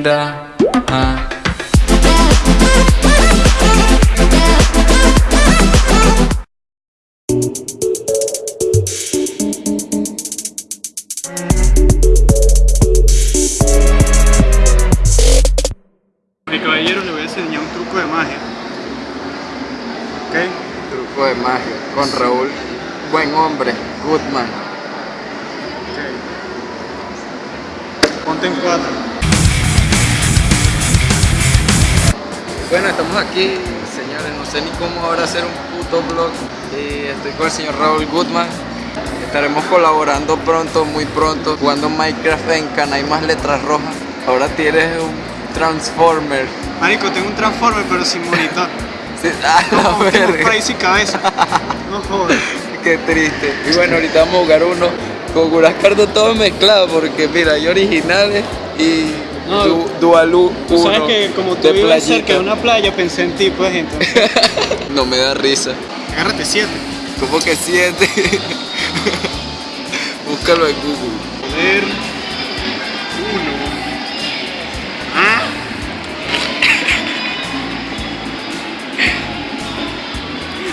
linda. Ah. Mi caballero le voy a enseñar un truco de magia. ¿Ok? Truco de magia con Raúl. Buen hombre, Goodman. Ponte en cuatro. Bueno, estamos aquí, señores. No sé ni cómo ahora hacer un puto vlog. Y estoy con el señor Raúl Goodman. Estaremos colaborando pronto, muy pronto, jugando Minecraft en Canal más letras rojas. Ahora tienes un Transformer. Marico, tengo un transformer pero sin monitor. Sí, ah, la Tengo país sin cabeza. No jodas. Qué triste. Y bueno, ahorita vamos a jugar uno con unas cartas todo mezclado porque mira, hay originales y No, du Dualú Tú 1 sabes que como tú vives playita. cerca de una playa, pensé en ti, pues entonces. No me da risa. Agárrate siete. Como que siete. Búscalo en Google. Poder uno. Ah.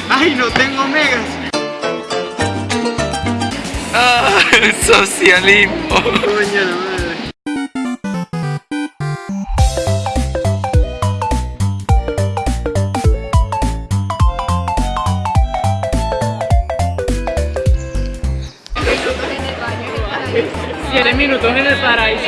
Ay, no tengo megas. Ah, el socialismo. Coño la madre. Siete minutos en el paraíso.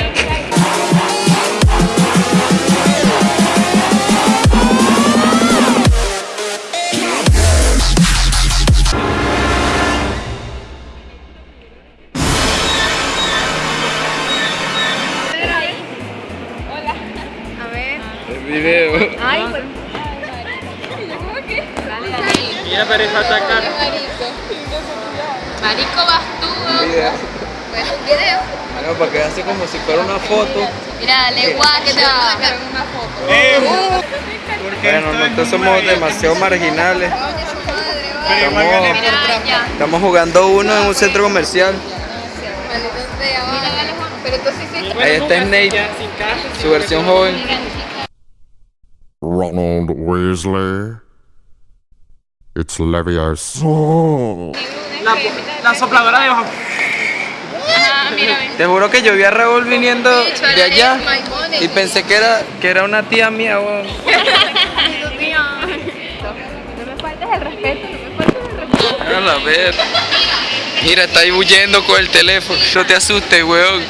A ver. El video. Ay, pues. ¿Cómo que? Dale, dale. Mira, pero es atacar. Marico, vas tú. Video. Bueno, un video. Bueno, para que hace como si fuera una foto. Mira, dale guau que te va a sacar una foto. Eh, porque Bueno, nosotros somos demasiado marginales. Estamos-. Estamos jugando uno en un centro comercial. Ahí está Snape, su versión joven. Ronald Weasley. It's Leviosa. La, la sopladora de hoja. Mira, ven. Te juro que yo vi a Raúl viniendo de allá y pensé que era, que era una tía mía. No me faltes el respeto, no me faltes el respeto. A la ver. Mira, está ahí huyendo con el teléfono. No te asustes, weón.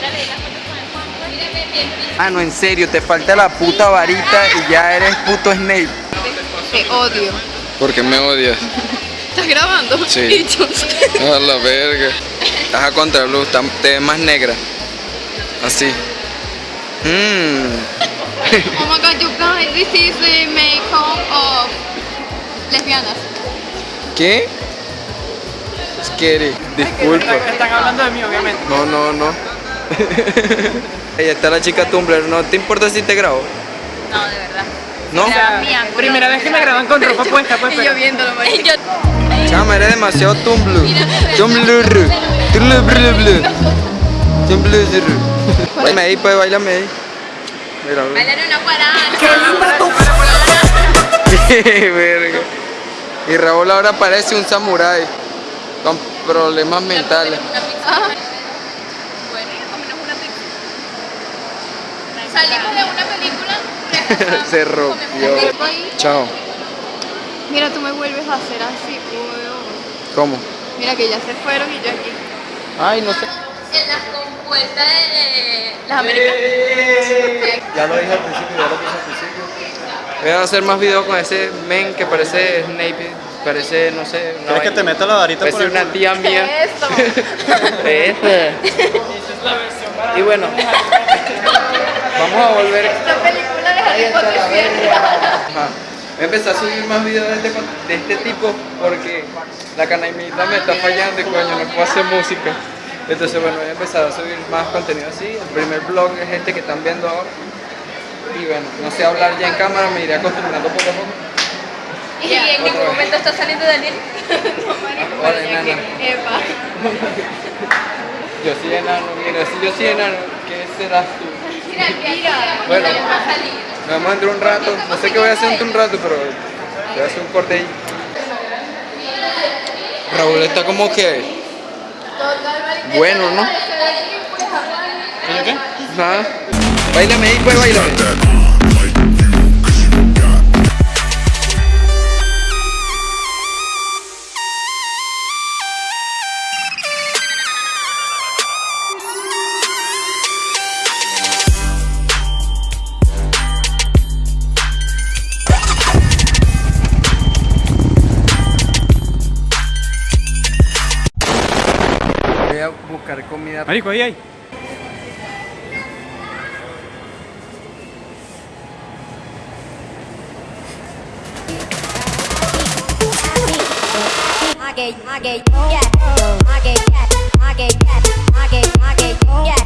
Ah, no, en serio, te falta la puta varita y ya eres puto Snape. Te odio. ¿Por qué me odias? ¿Estás grabando? Sí. A la verga. Estás a contraluz, te ves más negra. Así. Mmm. Oh my god, you guys, this is the makeup of lesbianas. ¿Qué? Scary. Disculpa. Están hablando de mí, obviamente. No, no, no. Ahí está la chica Tumblr. ¿No te importa si te grabo? No, de verdad. ¿No? Primera vez que me graban con ropa puesta, pues. Y pero- yo viéndolo, marico. Y yo... Chama, eres demasiado. Tumblr. Tumblr. Tumblr. Bailame ahí, pues, bailame ahí. Mira, mira. Bailar una guaracha. Verga. Y Raúl ahora parece un samurái con problemas mentales. Pizza. Salimos de una película. Se rompió. Chao. Mira, tú me vuelves a hacer así, weón. ¿Cómo? Mira que ya se fueron y yo aquí. Ay, no sé. En las compuestas de las Américas. Ya lo dije al principio, ya lo puse al principio. Voy a hacer más videos con ese men que parece Snape, parece, no sé, una ¿Quieres que te meta la varita por Parece el una culo? tía mía. Eso. Esa. Y bueno, vamos a volver. Siete. verga. Ajá. Voy a empezar a subir más videos de este, de este tipo porque la canaimita me está fallando y coño, no puedo hacer música. Entonces bueno, voy a empezar a subir más contenido así. El primer vlog es este que están viendo ahora. Y bueno, no sé hablar ya en cámara, me iré acostumbrando poco a poco. Y en ningún momento está saliendo Daniel. Epa. Yo soy enano, mira, si yo soy enano, ¿qué serás tú? Bueno, vemos dentro de un rato. No sé qué voy a hacer un rato, pero voy a hacer un corte ahí. Raúl está como que bueno, ¿no? ¿Oye qué? Nada. Bailame ahí, pues bailame. Comida. Marico, ahí hay. Yeah, yeah, yeah, yeah.